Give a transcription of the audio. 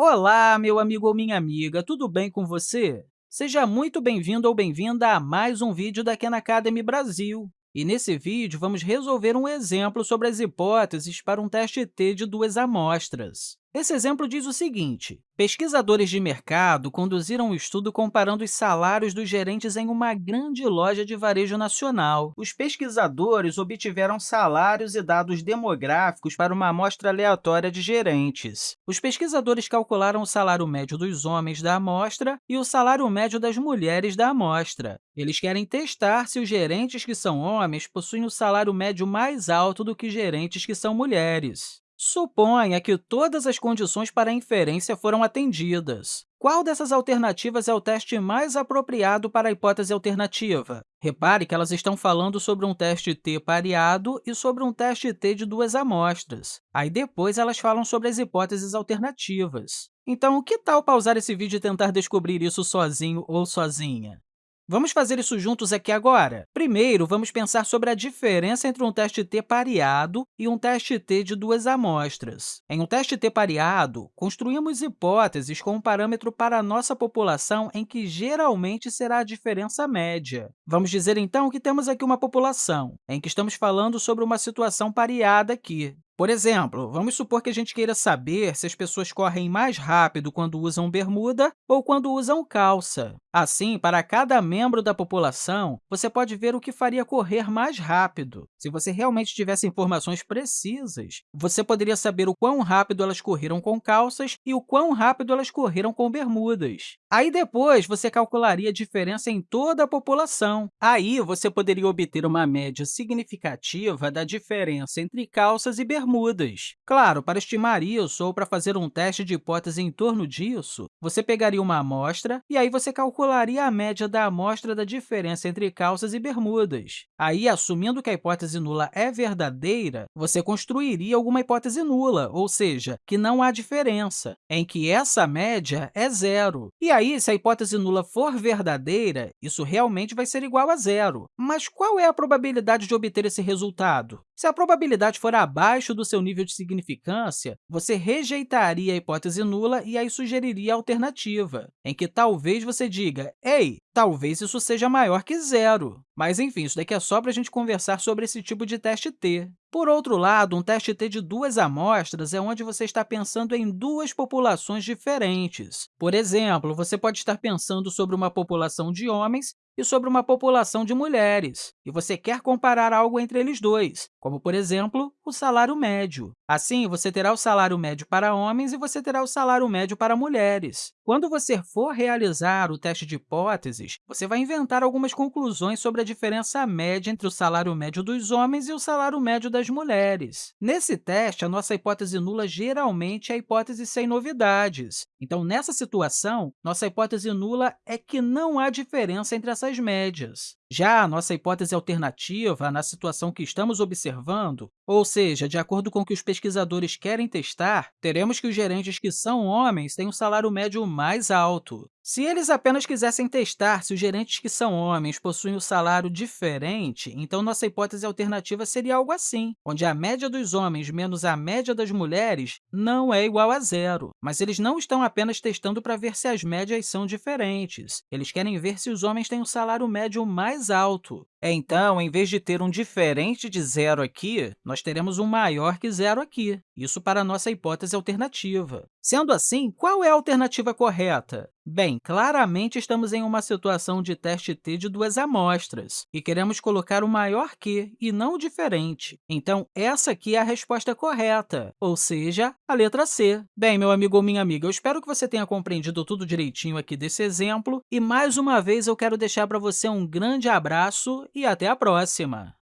Olá, meu amigo ou minha amiga, tudo bem com você? Seja muito bem-vindo ou bem-vinda a mais um vídeo da Khan Academy Brasil. E nesse vídeo, vamos resolver um exemplo sobre as hipóteses para um teste T de duas amostras. Esse exemplo diz o seguinte, pesquisadores de mercado conduziram um estudo comparando os salários dos gerentes em uma grande loja de varejo nacional. Os pesquisadores obtiveram salários e dados demográficos para uma amostra aleatória de gerentes. Os pesquisadores calcularam o salário médio dos homens da amostra e o salário médio das mulheres da amostra. Eles querem testar se os gerentes que são homens possuem o salário médio mais alto do que gerentes que são mulheres. Suponha que todas as condições para a inferência foram atendidas. Qual dessas alternativas é o teste mais apropriado para a hipótese alternativa? Repare que elas estão falando sobre um teste T pareado e sobre um teste T de duas amostras. Aí, depois, elas falam sobre as hipóteses alternativas. Então, que tal pausar esse vídeo e tentar descobrir isso sozinho ou sozinha? Vamos fazer isso juntos aqui agora. Primeiro, vamos pensar sobre a diferença entre um teste T pareado e um teste T de duas amostras. Em um teste T pareado, construímos hipóteses com um parâmetro para a nossa população em que geralmente será a diferença média. Vamos dizer, então, que temos aqui uma população, em que estamos falando sobre uma situação pareada aqui. Por exemplo, vamos supor que a gente queira saber se as pessoas correm mais rápido quando usam bermuda ou quando usam calça. Assim, para cada membro da população, você pode ver o que faria correr mais rápido. Se você realmente tivesse informações precisas, você poderia saber o quão rápido elas correram com calças e o quão rápido elas correram com bermudas. Aí, depois, você calcularia a diferença em toda a população. Aí, você poderia obter uma média significativa da diferença entre calças e bermudas. Claro, para estimar isso ou para fazer um teste de hipótese em torno disso, você pegaria uma amostra e aí você calcularia a média da amostra da diferença entre calças e bermudas. Aí, assumindo que a hipótese nula é verdadeira, você construiria alguma hipótese nula, ou seja, que não há diferença, em que essa média é zero. E aí, se a hipótese nula for verdadeira, isso realmente vai ser igual a zero. Mas qual é a probabilidade de obter esse resultado? Se a probabilidade for abaixo do seu nível de significância, você rejeitaria a hipótese nula e aí sugeriria a alternativa, em que talvez você diga, ei, talvez isso seja maior que zero. Mas, enfim, isso daqui é só para a gente conversar sobre esse tipo de teste T. Por outro lado, um teste T de duas amostras é onde você está pensando em duas populações diferentes. Por exemplo, você pode estar pensando sobre uma população de homens e sobre uma população de mulheres, e você quer comparar algo entre eles dois, como, por exemplo, o salário médio. Assim, você terá o salário médio para homens e você terá o salário médio para mulheres. Quando você for realizar o teste de hipóteses, você vai inventar algumas conclusões sobre a diferença média entre o salário médio dos homens e o salário médio das mulheres. Nesse teste, a nossa hipótese nula geralmente é a hipótese sem novidades. Então, nessa situação, nossa hipótese nula é que não há diferença entre essas médias. Já a nossa hipótese alternativa, na situação que estamos observando, ou seja, de acordo com o que os pesquisadores querem testar, teremos que os gerentes que são homens têm um salário médio mais alto. Se eles apenas quisessem testar se os gerentes que são homens possuem um salário diferente, então nossa hipótese alternativa seria algo assim, onde a média dos homens menos a média das mulheres não é igual a zero. Mas eles não estão apenas testando para ver se as médias são diferentes. Eles querem ver se os homens têm um salário médio mais alto. Então, em vez de ter um diferente de zero aqui, nós teremos um maior que zero aqui, isso para a nossa hipótese alternativa. Sendo assim, qual é a alternativa correta? Bem, claramente estamos em uma situação de teste T de duas amostras, e queremos colocar o maior que e não o diferente. Então, essa aqui é a resposta correta, ou seja, a letra C. Bem, meu amigo ou minha amiga, eu espero que você tenha compreendido tudo direitinho aqui desse exemplo, e mais uma vez eu quero deixar para você um grande abraço e até a próxima!